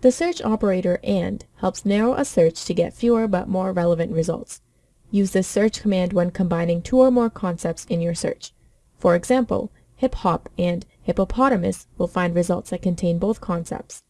The search operator AND helps narrow a search to get fewer but more relevant results. Use this search command when combining two or more concepts in your search. For example, hip hop and hippopotamus will find results that contain both concepts.